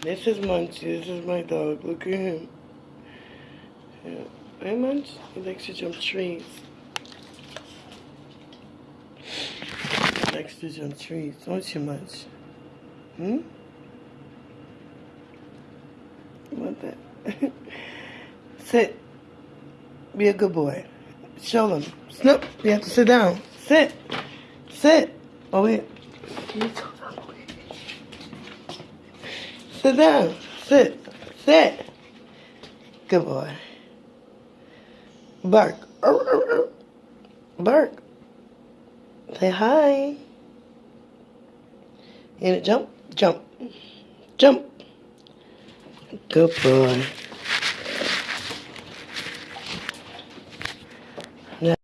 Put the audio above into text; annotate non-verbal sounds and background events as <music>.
This is Munchie. This is my dog. Look at him. Yeah. Hey, Munch. He likes to jump trees. He likes to jump trees. Don't you, Munch? Hmm? Want that? <laughs> Sit. Be a good boy. Show them. Snoop. You have to sit down. Sit. Sit. Oh, wait. Sit down. Sit. Sit. Good boy. Bark. Bark. Say hi. And it jump, jump, jump. Good boy.